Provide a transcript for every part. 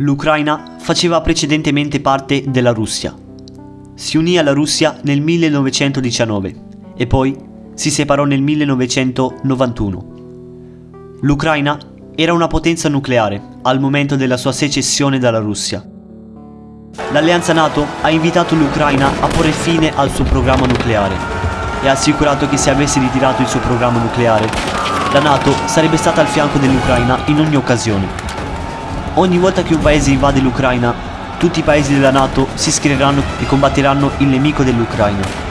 L'Ucraina faceva precedentemente parte della Russia. Si unì alla Russia nel 1919 e poi si separò nel 1991. L'Ucraina era una potenza nucleare al momento della sua secessione dalla Russia. L'alleanza NATO ha invitato l'Ucraina a porre fine al suo programma nucleare e ha assicurato che se avesse ritirato il suo programma nucleare, la NATO sarebbe stata al fianco dell'Ucraina in ogni occasione. Ogni volta che un paese invade l'Ucraina, tutti i paesi della NATO si schiereranno e combatteranno il nemico dell'Ucraina.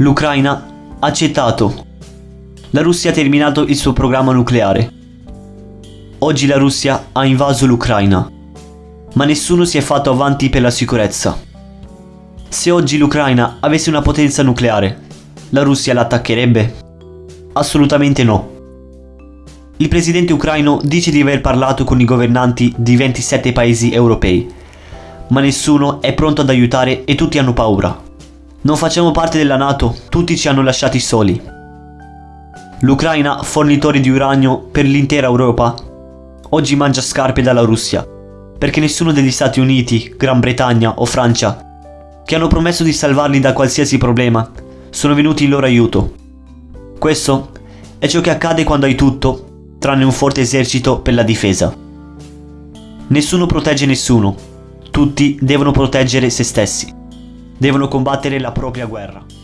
L'Ucraina ha accettato. La Russia ha terminato il suo programma nucleare. Oggi la Russia ha invaso l'Ucraina, ma nessuno si è fatto avanti per la sicurezza. Se oggi l'Ucraina avesse una potenza nucleare, la Russia l'attaccherebbe? Assolutamente no. Il presidente ucraino dice di aver parlato con i governanti di 27 paesi europei, ma nessuno è pronto ad aiutare e tutti hanno paura. Non facciamo parte della Nato, tutti ci hanno lasciati soli. L'Ucraina, fornitore di uranio per l'intera Europa, oggi mangia scarpe dalla Russia, perché nessuno degli Stati Uniti, Gran Bretagna o Francia, che hanno promesso di salvarli da qualsiasi problema, sono venuti in loro aiuto. Questo è ciò che accade quando hai tutto, tranne un forte esercito per la difesa. Nessuno protegge nessuno, tutti devono proteggere se stessi devono combattere la propria guerra.